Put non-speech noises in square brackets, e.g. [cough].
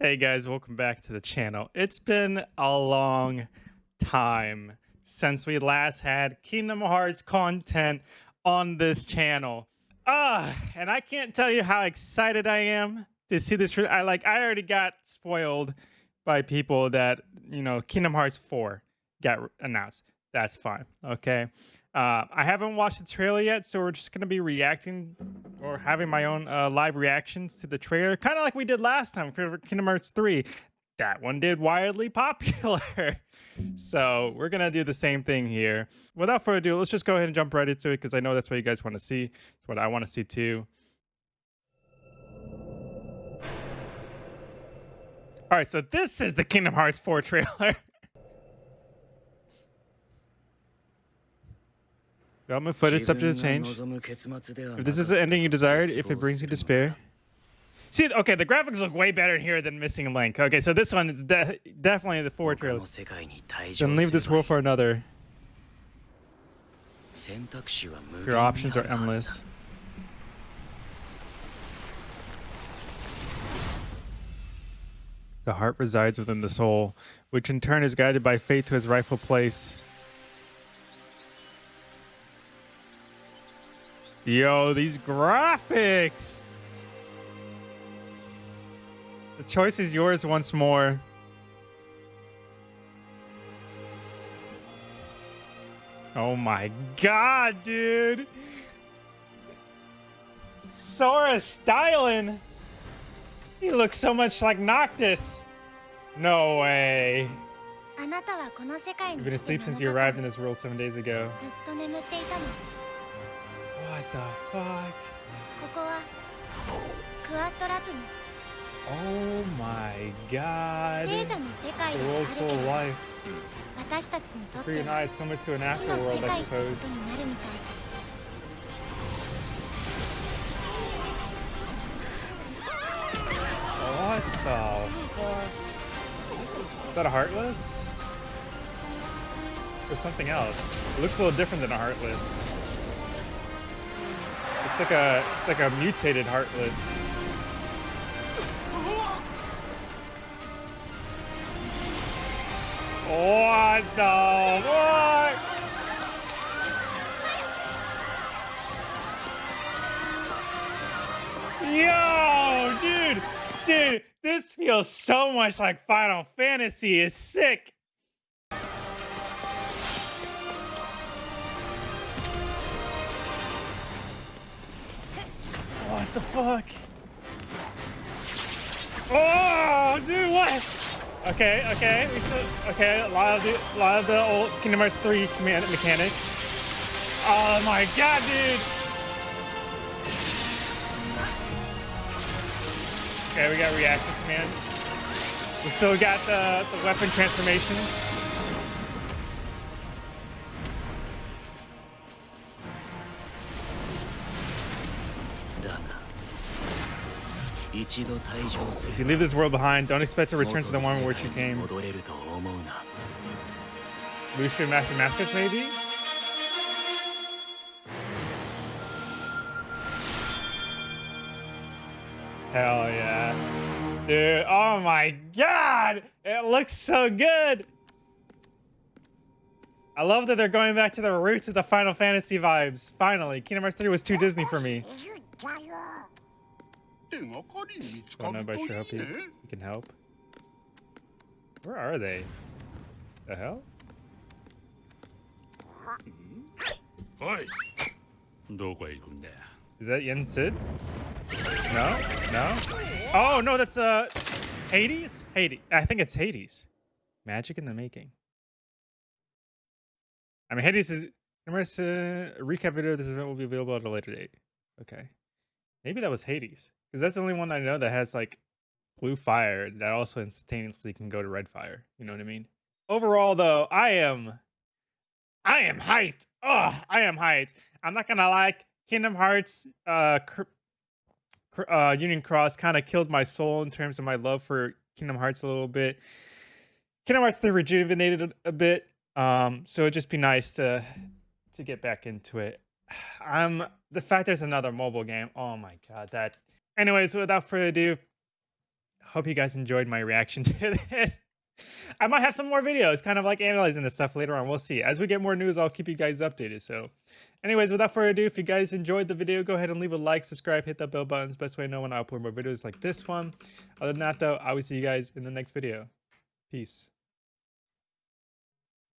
Hey guys, welcome back to the channel. It's been a long time since we last had Kingdom Hearts content on this channel. Ah, and I can't tell you how excited I am to see this. I like I already got spoiled by people that, you know, Kingdom Hearts 4 got announced. That's fine. Okay. Uh, I haven't watched the trailer yet, so we're just going to be reacting or having my own uh, live reactions to the trailer, kind of like we did last time for Kingdom Hearts 3. That one did wildly [laughs] popular. so we're going to do the same thing here. Without further ado, let's just go ahead and jump right into it because I know that's what you guys want to see. It's what I want to see too. All right, so this is the Kingdom Hearts 4 trailer. [laughs] Development footage subject to change. If this is the ending you desired, if it brings you despair. See, okay, the graphics look way better here than Missing Link. Okay, so this one is de definitely the four trailer. Then leave this world for another. Your options are endless. The heart resides within the soul, which in turn is guided by fate to its rightful place. Yo, these graphics! The choice is yours once more. Oh my god, dude! Sora styling! He looks so much like Noctis! No way. You've been asleep since you arrived in this world seven days ago. What the fuck? Oh my god. It's a world full of life. For your similar to an afterworld, I suppose. What the fuck? Is that a Heartless? Or something else? It looks a little different than a Heartless. It's like a it's like a mutated heartless. What the fuck? Yo, dude, dude, this feels so much like Final Fantasy. It's sick. The fuck? Oh, dude, what? Okay, okay, okay. A lot of the, a lot of the old Kingdom Hearts 3 command mechanics. Oh my god, dude! Okay, we got reaction command. We still got the, the weapon transformations. If you leave this world behind, don't expect to return to the one where you came. Lucia Master Masters, maybe? Hell yeah. Dude, oh my god! It looks so good! I love that they're going back to the roots of the Final Fantasy vibes. Finally, Kingdom Hearts 3 was too Disney for me. Don't know about sure help you. You can help. Where are they? The hell? Is that Yen Sid? No? No? Oh, no, that's uh Hades? Hades. I think it's Hades. Magic in the making. I mean, Hades is... Remember, uh, recap video of this event will be available at a later date. Okay. Maybe that was Hades. Because that's the only one I know that has like blue fire that also instantaneously can go to red fire. You know what I mean? Overall, though, I am, I am hyped. Oh, I am hyped. I'm not gonna lie. Kingdom Hearts, uh, uh Union Cross kind of killed my soul in terms of my love for Kingdom Hearts a little bit. Kingdom Hearts 3 rejuvenated a bit. Um, so it'd just be nice to to get back into it. [sighs] I'm the fact there's another mobile game. Oh my god, that Anyways, without further ado, hope you guys enjoyed my reaction [laughs] to this. I might have some more videos, kind of like analyzing this stuff later on. We'll see. As we get more news, I'll keep you guys updated. So, anyways, without further ado, if you guys enjoyed the video, go ahead and leave a like, subscribe, hit that bell button. It's best way to know when I upload more videos like this one. Other than that, though, I will see you guys in the next video. Peace.